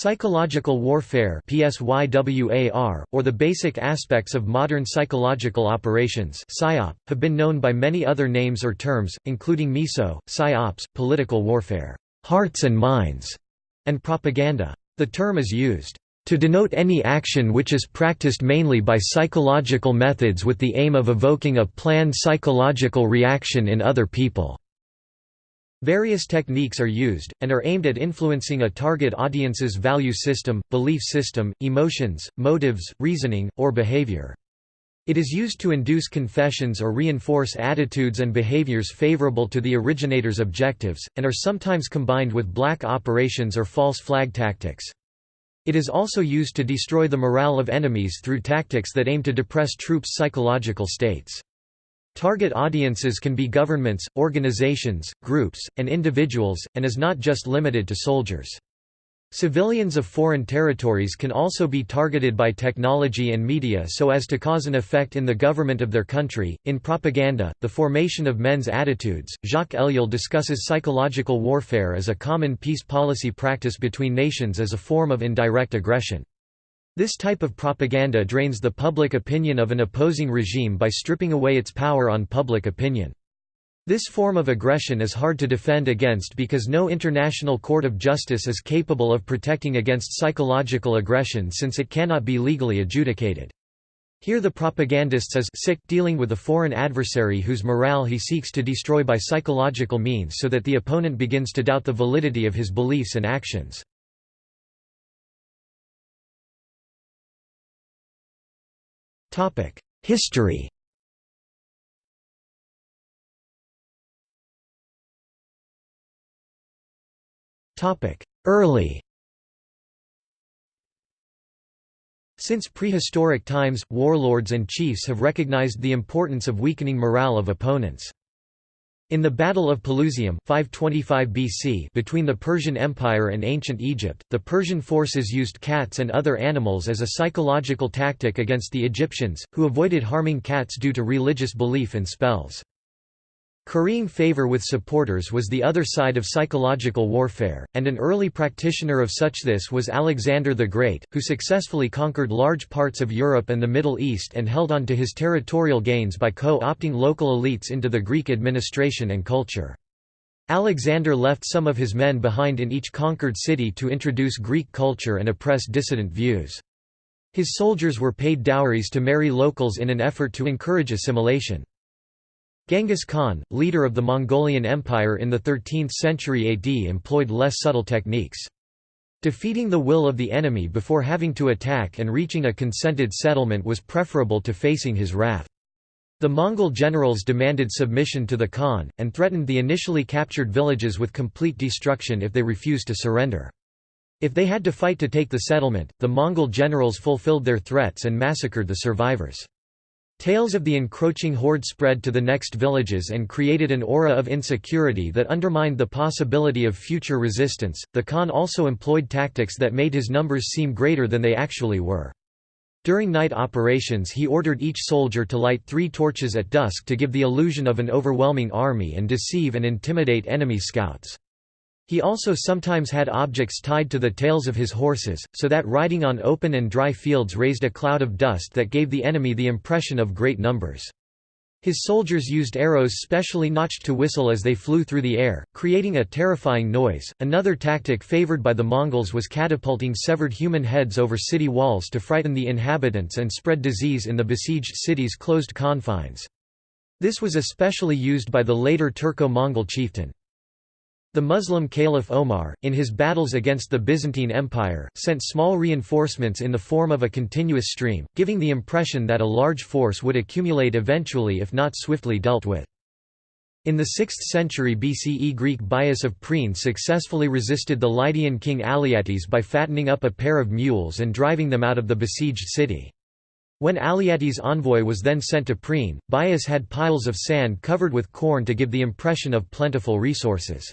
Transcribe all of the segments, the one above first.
Psychological warfare or the basic aspects of modern psychological operations have been known by many other names or terms, including MISO, PSYOPs, political warfare, hearts and minds, and propaganda. The term is used to denote any action which is practiced mainly by psychological methods with the aim of evoking a planned psychological reaction in other people. Various techniques are used, and are aimed at influencing a target audience's value system, belief system, emotions, motives, reasoning, or behavior. It is used to induce confessions or reinforce attitudes and behaviors favorable to the originator's objectives, and are sometimes combined with black operations or false flag tactics. It is also used to destroy the morale of enemies through tactics that aim to depress troops' psychological states. Target audiences can be governments, organizations, groups, and individuals, and is not just limited to soldiers. Civilians of foreign territories can also be targeted by technology and media so as to cause an effect in the government of their country. In propaganda, the formation of men's attitudes, Jacques Ellul discusses psychological warfare as a common peace policy practice between nations as a form of indirect aggression. This type of propaganda drains the public opinion of an opposing regime by stripping away its power on public opinion. This form of aggression is hard to defend against because no international court of justice is capable of protecting against psychological aggression since it cannot be legally adjudicated. Here the propagandist is sick dealing with a foreign adversary whose morale he seeks to destroy by psychological means so that the opponent begins to doubt the validity of his beliefs and actions. History Early Since prehistoric times, warlords and chiefs have recognized the importance of weakening morale of opponents. In the Battle of Pelusium 525 BC between the Persian Empire and ancient Egypt, the Persian forces used cats and other animals as a psychological tactic against the Egyptians, who avoided harming cats due to religious belief in spells. Currying favor with supporters was the other side of psychological warfare, and an early practitioner of such this was Alexander the Great, who successfully conquered large parts of Europe and the Middle East and held on to his territorial gains by co-opting local elites into the Greek administration and culture. Alexander left some of his men behind in each conquered city to introduce Greek culture and oppress dissident views. His soldiers were paid dowries to marry locals in an effort to encourage assimilation. Genghis Khan, leader of the Mongolian Empire in the 13th century AD employed less subtle techniques. Defeating the will of the enemy before having to attack and reaching a consented settlement was preferable to facing his wrath. The Mongol generals demanded submission to the Khan, and threatened the initially captured villages with complete destruction if they refused to surrender. If they had to fight to take the settlement, the Mongol generals fulfilled their threats and massacred the survivors. Tales of the encroaching horde spread to the next villages and created an aura of insecurity that undermined the possibility of future resistance. The Khan also employed tactics that made his numbers seem greater than they actually were. During night operations he ordered each soldier to light three torches at dusk to give the illusion of an overwhelming army and deceive and intimidate enemy scouts. He also sometimes had objects tied to the tails of his horses, so that riding on open and dry fields raised a cloud of dust that gave the enemy the impression of great numbers. His soldiers used arrows specially notched to whistle as they flew through the air, creating a terrifying noise. Another tactic favored by the Mongols was catapulting severed human heads over city walls to frighten the inhabitants and spread disease in the besieged city's closed confines. This was especially used by the later Turco-Mongol chieftain. The Muslim Caliph Omar, in his battles against the Byzantine Empire, sent small reinforcements in the form of a continuous stream, giving the impression that a large force would accumulate eventually if not swiftly dealt with. In the 6th century BCE Greek Bias of Priene successfully resisted the Lydian king Alyattes by fattening up a pair of mules and driving them out of the besieged city. When Alyattes' envoy was then sent to Priene, Bias had piles of sand covered with corn to give the impression of plentiful resources.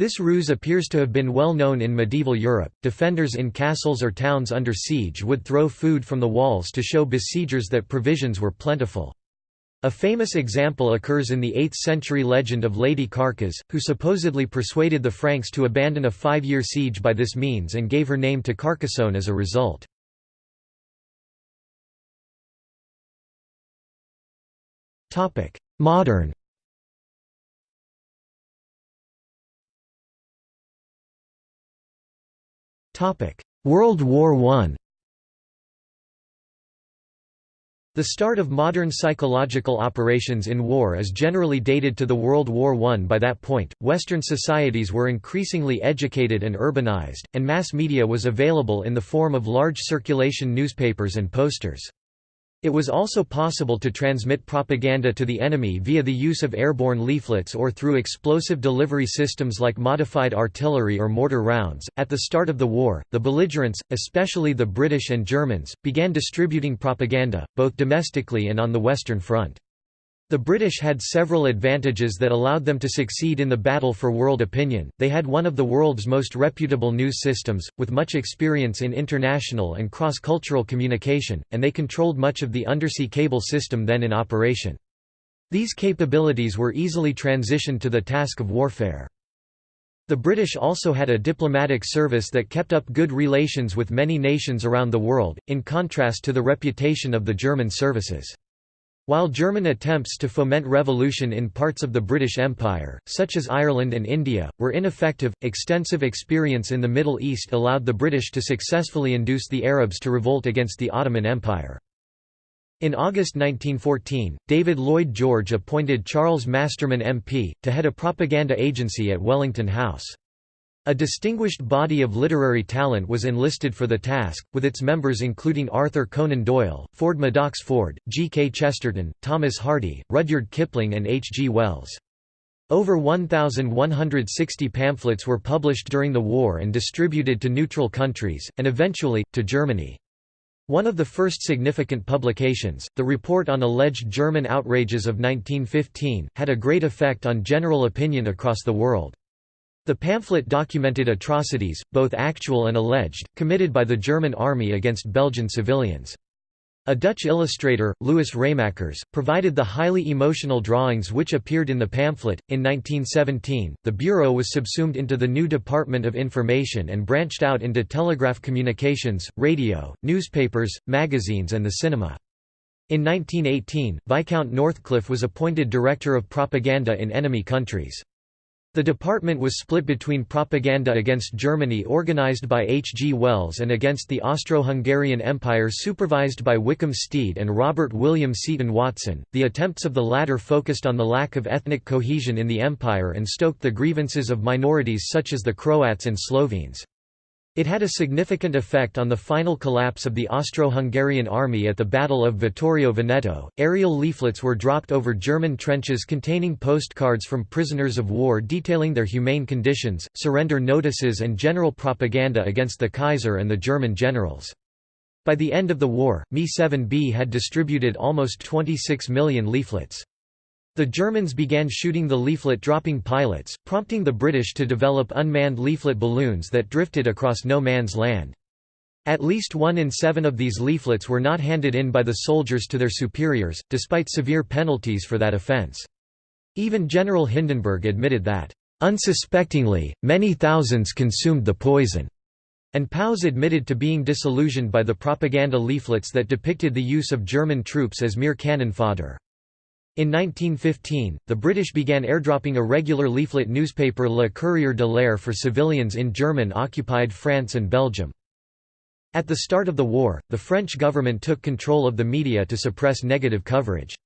This ruse appears to have been well known in medieval Europe. Defenders in castles or towns under siege would throw food from the walls to show besiegers that provisions were plentiful. A famous example occurs in the 8th-century legend of Lady Carcas, who supposedly persuaded the Franks to abandon a five-year siege by this means and gave her name to Carcassonne as a result. Modern World War I The start of modern psychological operations in war is generally dated to the World War I. By that point, Western societies were increasingly educated and urbanized, and mass media was available in the form of large circulation newspapers and posters. It was also possible to transmit propaganda to the enemy via the use of airborne leaflets or through explosive delivery systems like modified artillery or mortar rounds. At the start of the war, the belligerents, especially the British and Germans, began distributing propaganda, both domestically and on the Western Front. The British had several advantages that allowed them to succeed in the battle for world opinion. They had one of the world's most reputable news systems, with much experience in international and cross-cultural communication, and they controlled much of the undersea cable system then in operation. These capabilities were easily transitioned to the task of warfare. The British also had a diplomatic service that kept up good relations with many nations around the world, in contrast to the reputation of the German services. While German attempts to foment revolution in parts of the British Empire, such as Ireland and India, were ineffective, extensive experience in the Middle East allowed the British to successfully induce the Arabs to revolt against the Ottoman Empire. In August 1914, David Lloyd George appointed Charles Masterman MP, to head a propaganda agency at Wellington House. A distinguished body of literary talent was enlisted for the task, with its members including Arthur Conan Doyle, Ford Madox Ford, G. K. Chesterton, Thomas Hardy, Rudyard Kipling and H. G. Wells. Over 1,160 pamphlets were published during the war and distributed to neutral countries, and eventually, to Germany. One of the first significant publications, the Report on Alleged German Outrages of 1915, had a great effect on general opinion across the world. The pamphlet documented atrocities, both actual and alleged, committed by the German army against Belgian civilians. A Dutch illustrator, Louis Raemaekers, provided the highly emotional drawings which appeared in the pamphlet. In 1917, the Bureau was subsumed into the new Department of Information and branched out into telegraph communications, radio, newspapers, magazines, and the cinema. In 1918, Viscount Northcliffe was appointed Director of Propaganda in enemy countries. The department was split between propaganda against Germany organized by H. G. Wells and against the Austro-Hungarian Empire supervised by Wickham Steed and Robert William Seton Watson. The attempts of the latter focused on the lack of ethnic cohesion in the empire and stoked the grievances of minorities such as the Croats and Slovenes. It had a significant effect on the final collapse of the Austro-Hungarian army at the Battle of Vittorio Veneto. Aerial leaflets were dropped over German trenches containing postcards from prisoners of war detailing their humane conditions, surrender notices and general propaganda against the Kaiser and the German generals. By the end of the war, MI7b had distributed almost 26 million leaflets. The Germans began shooting the leaflet-dropping pilots, prompting the British to develop unmanned leaflet balloons that drifted across no man's land. At least one in seven of these leaflets were not handed in by the soldiers to their superiors, despite severe penalties for that offence. Even General Hindenburg admitted that, "...unsuspectingly, many thousands consumed the poison." And Paus admitted to being disillusioned by the propaganda leaflets that depicted the use of German troops as mere cannon fodder. In 1915, the British began airdropping a regular leaflet newspaper Le Courrier de l'Air for civilians in German-occupied France and Belgium. At the start of the war, the French government took control of the media to suppress negative coverage.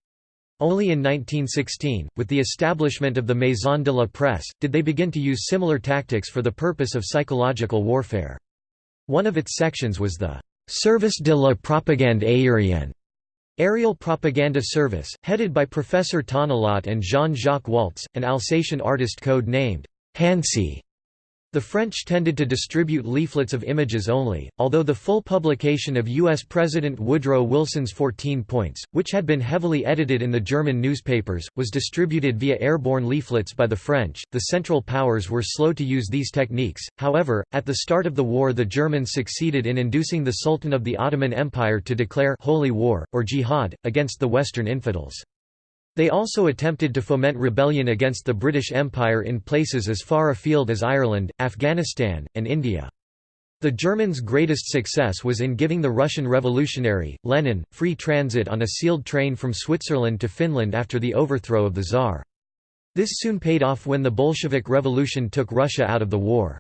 Only in 1916, with the establishment of the Maison de la Presse, did they begin to use similar tactics for the purpose of psychological warfare. One of its sections was the Service de la propagande aérienne, Aerial Propaganda Service, headed by Professor Tonnelat and Jean-Jacques Waltz, an Alsatian artist code-named Hansi. The French tended to distribute leaflets of images only, although the full publication of U.S. President Woodrow Wilson's 14 Points, which had been heavily edited in the German newspapers, was distributed via airborne leaflets by the French. The Central Powers were slow to use these techniques, however, at the start of the war the Germans succeeded in inducing the Sultan of the Ottoman Empire to declare Holy War, or Jihad, against the Western infidels. They also attempted to foment rebellion against the British Empire in places as far afield as Ireland, Afghanistan, and India. The Germans' greatest success was in giving the Russian revolutionary, Lenin, free transit on a sealed train from Switzerland to Finland after the overthrow of the Tsar. This soon paid off when the Bolshevik Revolution took Russia out of the war.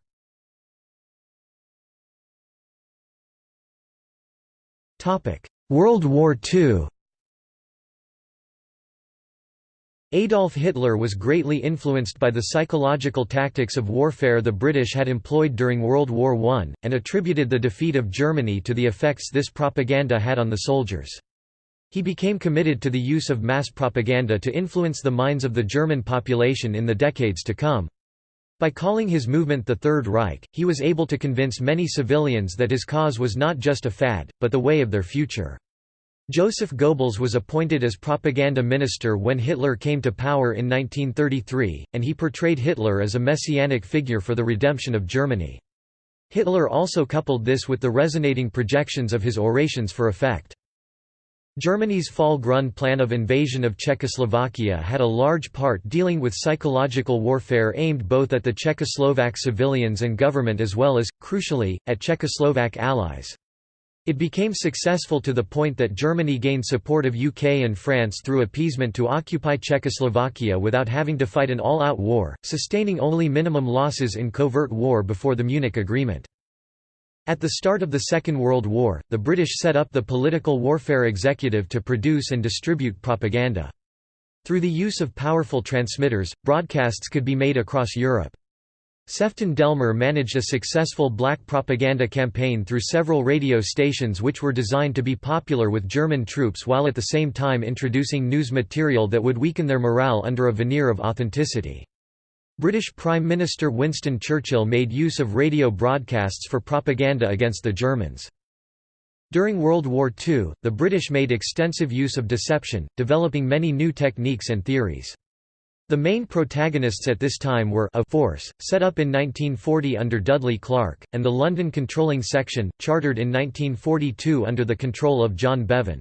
World War II Adolf Hitler was greatly influenced by the psychological tactics of warfare the British had employed during World War I, and attributed the defeat of Germany to the effects this propaganda had on the soldiers. He became committed to the use of mass propaganda to influence the minds of the German population in the decades to come. By calling his movement the Third Reich, he was able to convince many civilians that his cause was not just a fad, but the way of their future. Joseph Goebbels was appointed as propaganda minister when Hitler came to power in 1933, and he portrayed Hitler as a messianic figure for the redemption of Germany. Hitler also coupled this with the resonating projections of his orations for effect. Germany's Fall Grun plan of invasion of Czechoslovakia had a large part dealing with psychological warfare aimed both at the Czechoslovak civilians and government as well as, crucially, at Czechoslovak allies. It became successful to the point that Germany gained support of UK and France through appeasement to occupy Czechoslovakia without having to fight an all-out war, sustaining only minimum losses in covert war before the Munich Agreement. At the start of the Second World War, the British set up the Political Warfare Executive to produce and distribute propaganda. Through the use of powerful transmitters, broadcasts could be made across Europe. Sefton Delmer managed a successful black propaganda campaign through several radio stations which were designed to be popular with German troops while at the same time introducing news material that would weaken their morale under a veneer of authenticity. British Prime Minister Winston Churchill made use of radio broadcasts for propaganda against the Germans. During World War II, the British made extensive use of deception, developing many new techniques and theories. The main protagonists at this time were a force, set up in 1940 under Dudley Clarke, and the London Controlling Section, chartered in 1942 under the control of John Bevan.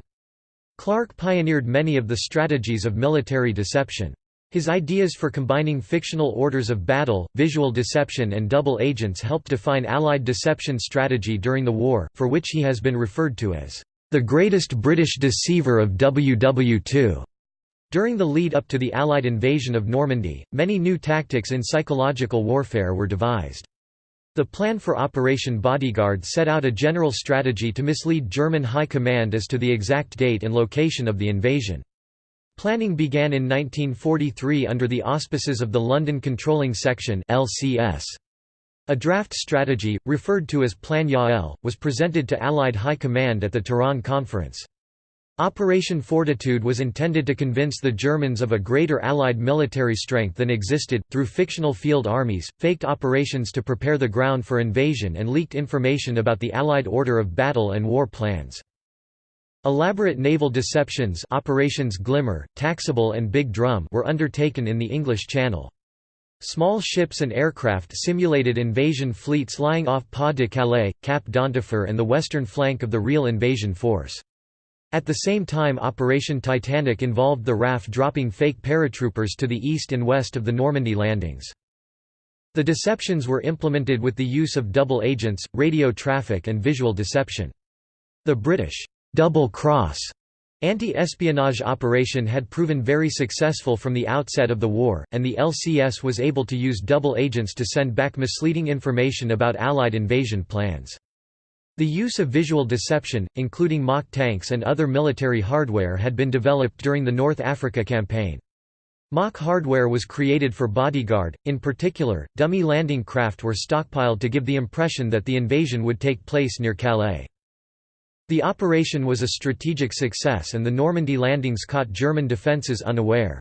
Clarke pioneered many of the strategies of military deception. His ideas for combining fictional orders of battle, visual deception and double agents helped define Allied deception strategy during the war, for which he has been referred to as the greatest British deceiver of WW2. During the lead up to the Allied invasion of Normandy, many new tactics in psychological warfare were devised. The plan for Operation Bodyguard set out a general strategy to mislead German High Command as to the exact date and location of the invasion. Planning began in 1943 under the auspices of the London Controlling Section LCS. A draft strategy, referred to as Plan Yael, was presented to Allied High Command at the Tehran Conference. Operation Fortitude was intended to convince the Germans of a greater Allied military strength than existed, through fictional field armies, faked operations to prepare the ground for invasion and leaked information about the Allied order of battle and war plans. Elaborate naval deceptions Operations Glimmer, Taxable and Big Drum were undertaken in the English Channel. Small ships and aircraft simulated invasion fleets lying off Pas de Calais, Cap d'Antifer and the western flank of the real invasion force. At the same time Operation Titanic involved the RAF dropping fake paratroopers to the east and west of the Normandy landings. The deceptions were implemented with the use of double agents, radio traffic and visual deception. The British double cross anti-espionage operation had proven very successful from the outset of the war, and the LCS was able to use double agents to send back misleading information about Allied invasion plans. The use of visual deception, including mock tanks and other military hardware had been developed during the North Africa campaign. Mock hardware was created for Bodyguard, in particular, dummy landing craft were stockpiled to give the impression that the invasion would take place near Calais. The operation was a strategic success and the Normandy landings caught German defences unaware.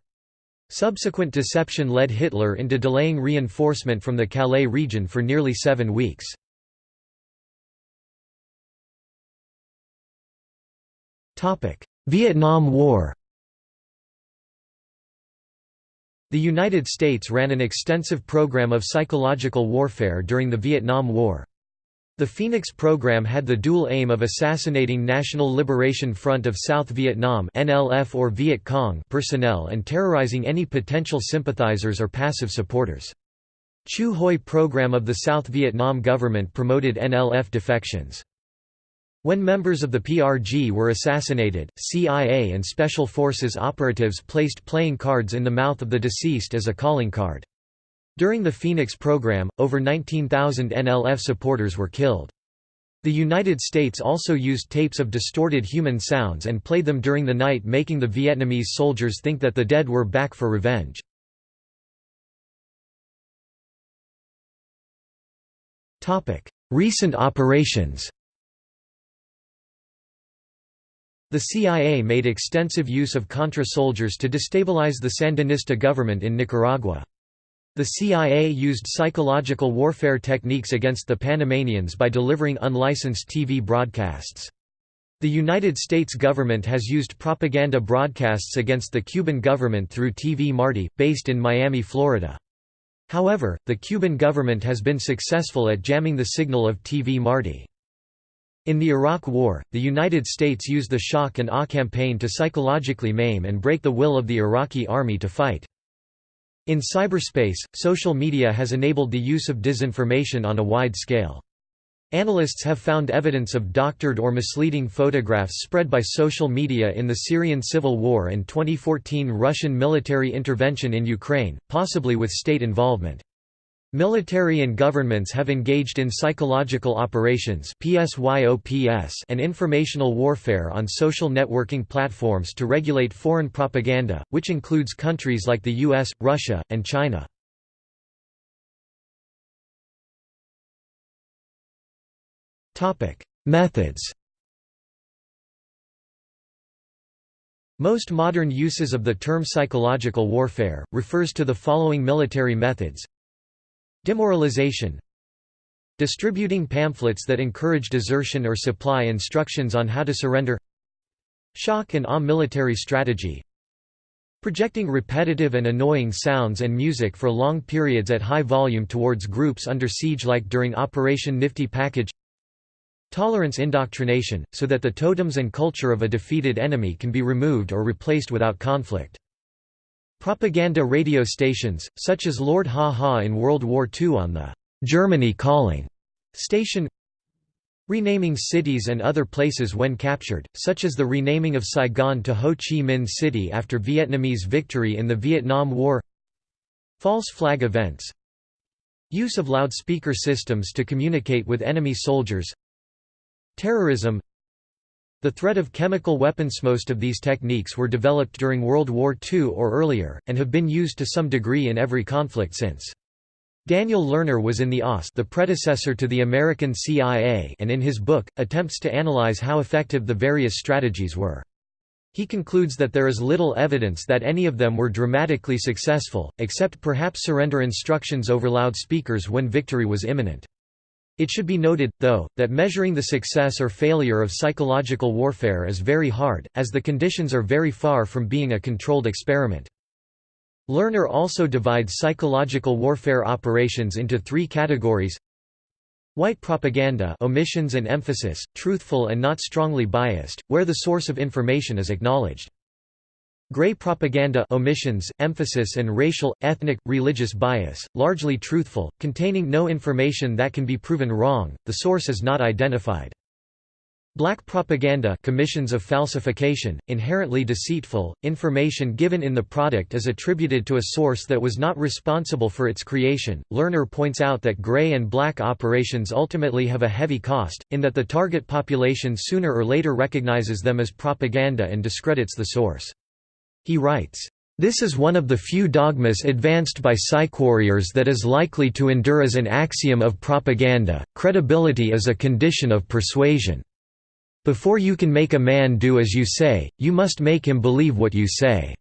Subsequent deception led Hitler into delaying reinforcement from the Calais region for nearly seven weeks. Vietnam War The United States ran an extensive program of psychological warfare during the Vietnam War. The Phoenix program had the dual aim of assassinating National Liberation Front of South Vietnam (NLF or Viet Cong) personnel and terrorizing any potential sympathizers or passive supporters. Chieu Hoi program of the South Vietnam government promoted NLF defections. When members of the PRG were assassinated, CIA and Special Forces operatives placed playing cards in the mouth of the deceased as a calling card. During the Phoenix program, over 19,000 NLF supporters were killed. The United States also used tapes of distorted human sounds and played them during the night making the Vietnamese soldiers think that the dead were back for revenge. Recent operations The CIA made extensive use of Contra soldiers to destabilize the Sandinista government in Nicaragua. The CIA used psychological warfare techniques against the Panamanians by delivering unlicensed TV broadcasts. The United States government has used propaganda broadcasts against the Cuban government through TV Marti, based in Miami, Florida. However, the Cuban government has been successful at jamming the signal of TV Marti. In the Iraq War, the United States used the shock and awe campaign to psychologically maim and break the will of the Iraqi army to fight. In cyberspace, social media has enabled the use of disinformation on a wide scale. Analysts have found evidence of doctored or misleading photographs spread by social media in the Syrian civil war and 2014 Russian military intervention in Ukraine, possibly with state involvement. Military and governments have engaged in psychological operations and informational warfare on social networking platforms to regulate foreign propaganda, which includes countries like the US, Russia, and China. Methods Most modern uses of the term psychological warfare, refers to the following military methods Demoralization Distributing pamphlets that encourage desertion or supply instructions on how to surrender Shock and awe military strategy Projecting repetitive and annoying sounds and music for long periods at high volume towards groups under siege like during Operation Nifty Package Tolerance indoctrination, so that the totems and culture of a defeated enemy can be removed or replaced without conflict. Propaganda radio stations, such as Lord Haw-Haw in World War II on the Germany Calling station Renaming cities and other places when captured, such as the renaming of Saigon to Ho Chi Minh City after Vietnamese victory in the Vietnam War False flag events Use of loudspeaker systems to communicate with enemy soldiers Terrorism The threat of chemical weapons Most of these techniques were developed during World War II or earlier, and have been used to some degree in every conflict since. Daniel Lerner was in the OSS the predecessor to the American CIA and in his book, attempts to analyze how effective the various strategies were. He concludes that there is little evidence that any of them were dramatically successful, except perhaps surrender instructions over loudspeakers when victory was imminent. It should be noted, though, that measuring the success or failure of psychological warfare is very hard, as the conditions are very far from being a controlled experiment. Lerner also divides psychological warfare operations into three categories White propaganda omissions and emphasis, truthful and not strongly biased, where the source of information is acknowledged. Gray propaganda omissions, emphasis and racial, ethnic, religious bias, largely truthful, containing no information that can be proven wrong, the source is not identified. Black propaganda commissions of falsification, inherently deceitful, information given in the product is attributed to a source that was not responsible for its creation. Lerner points out that gray and black operations ultimately have a heavy cost, in that the target population sooner or later recognizes them as propaganda and discredits the source. He writes, "...this is one of the few dogmas advanced by psychwarriors that is likely to endure as an axiom of propaganda, credibility is a condition of persuasion. Before you can make a man do as you say, you must make him believe what you say."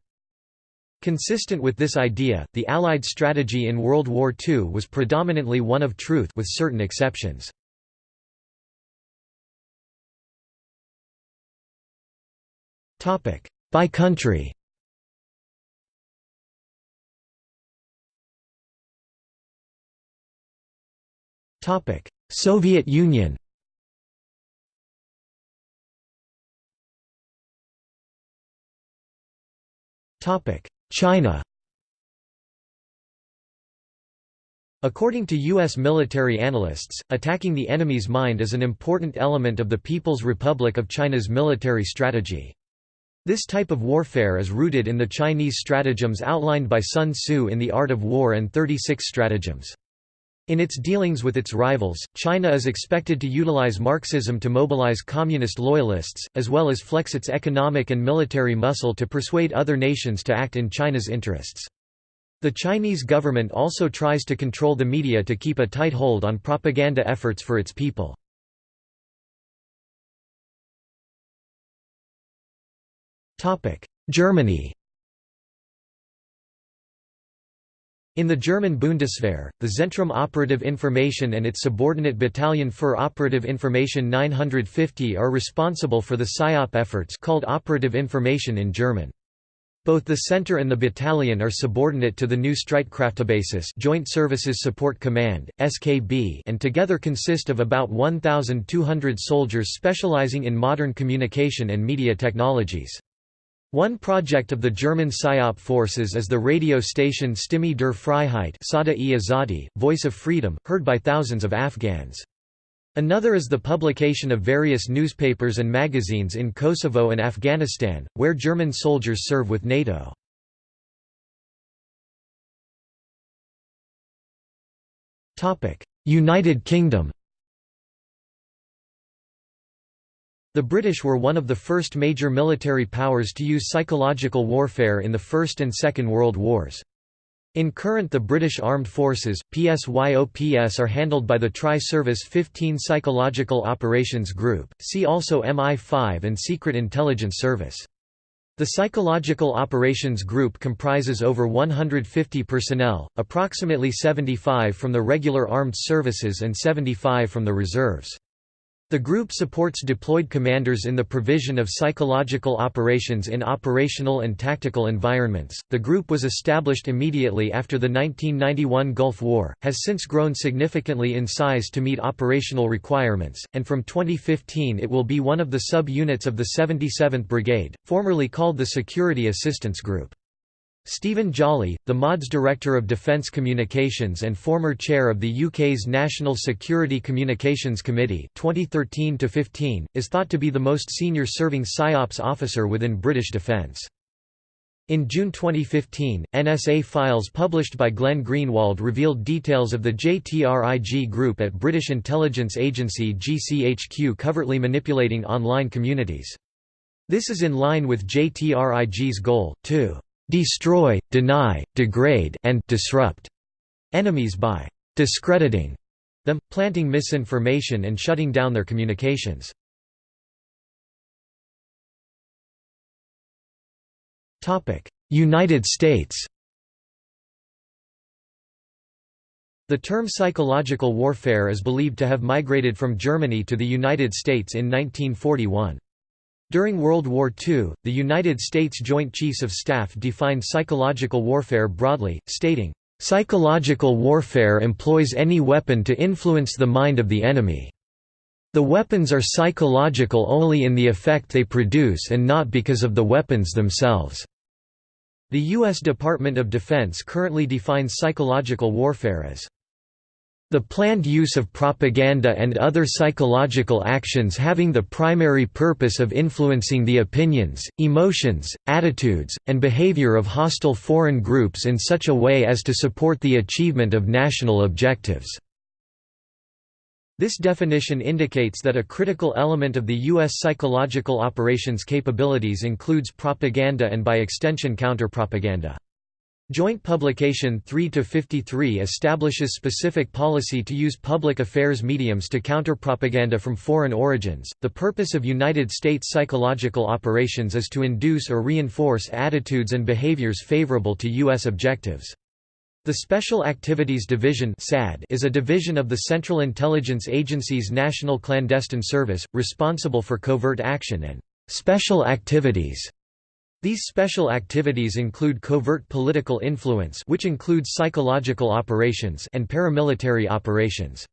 Consistent with this idea, the Allied strategy in World War II was predominantly one of truth with certain exceptions. By country Topic: Soviet Union Topic: China According to U.S. military analysts, attacking the enemy's mind is an important element of the People's Republic of China's military strategy. This type of warfare is rooted in the Chinese stratagems outlined by Sun Tzu in The Art of War and 36 stratagems. In its dealings with its rivals, China is expected to utilize Marxism to mobilize communist loyalists, as well as flex its economic and military muscle to persuade other nations to act in China's interests. The Chinese government also tries to control the media to keep a tight hold on propaganda efforts for its people. Germany In the German Bundeswehr, the Zentrum Operative Information and its subordinate battalion für Operative Information 950 are responsible for the PSYOP efforts called Operative Information in German. Both the center and the battalion are subordinate to the new Streitkraftebasis Joint Services Support Command (SKB) and together consist of about 1200 soldiers specializing in modern communication and media technologies. One project of the German PSYOP forces is the radio station Stimme der Freiheit Voice of Freedom, heard by thousands of Afghans. Another is the publication of various newspapers and magazines in Kosovo and Afghanistan, where German soldiers serve with NATO. United Kingdom The British were one of the first major military powers to use psychological warfare in the First and Second World Wars. In current the British Armed Forces, PSYOPS are handled by the Tri-Service 15 Psychological Operations Group, see also MI5 and Secret Intelligence Service. The Psychological Operations Group comprises over 150 personnel, approximately 75 from the regular armed services and 75 from the reserves. The group supports deployed commanders in the provision of psychological operations in operational and tactical environments. The group was established immediately after the 1991 Gulf War, has since grown significantly in size to meet operational requirements, and from 2015 it will be one of the sub-units of the 77th Brigade, formerly called the Security Assistance Group. Stephen Jolly, the MOD's Director of Defence Communications and former chair of the UK's National Security Communications Committee 2013 is thought to be the most senior serving PSYOPS officer within British Defence. In June 2015, NSA files published by Glenn Greenwald revealed details of the JTRIG group at British intelligence agency GCHQ covertly manipulating online communities. This is in line with JTRIG's goal, to destroy, deny, degrade and disrupt enemies by discrediting them, planting misinformation and shutting down their communications. United States The term psychological warfare is believed to have migrated from Germany to the United States in 1941. During World War II, the United States Joint Chiefs of Staff defined psychological warfare broadly, stating, "...psychological warfare employs any weapon to influence the mind of the enemy. The weapons are psychological only in the effect they produce and not because of the weapons themselves." The U.S. Department of Defense currently defines psychological warfare as the planned use of propaganda and other psychological actions having the primary purpose of influencing the opinions, emotions, attitudes, and behavior of hostile foreign groups in such a way as to support the achievement of national objectives. This definition indicates that a critical element of the U.S. psychological operations capabilities includes propaganda and by extension counterpropaganda. Joint Publication 3-53 establishes specific policy to use public affairs mediums to counter propaganda from foreign origins. The purpose of United States psychological operations is to induce or reinforce attitudes and behaviors favorable to U.S. objectives. The Special Activities Division is a division of the Central Intelligence Agency's National Clandestine Service, responsible for covert action and special activities these special activities include covert political influence which includes psychological operations and paramilitary operations.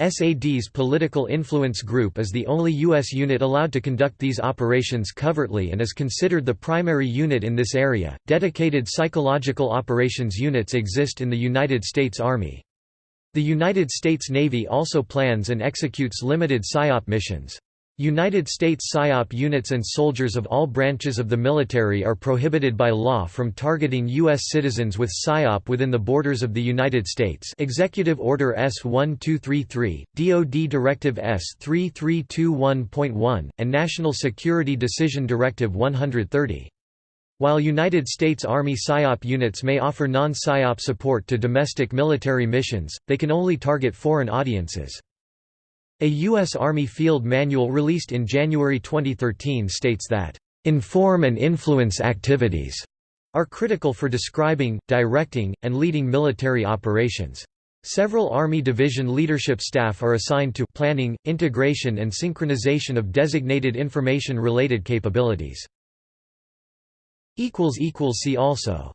SAD's Political Influence Group is the only U.S. unit allowed to conduct these operations covertly and is considered the primary unit in this area. Dedicated psychological operations units exist in the United States Army. The United States Navy also plans and executes limited PSYOP missions. United States PSYOP units and soldiers of all branches of the military are prohibited by law from targeting U.S. citizens with PSYOP within the borders of the United States Executive Order S-1233, DoD Directive S-3321.1, and National Security Decision Directive 130. While United States Army PSYOP units may offer non-PSYOP support to domestic military missions, they can only target foreign audiences. A U.S. Army Field Manual released in January 2013 states that, "...inform and influence activities," are critical for describing, directing, and leading military operations. Several Army Division leadership staff are assigned to planning, integration and synchronization of designated information-related capabilities. See also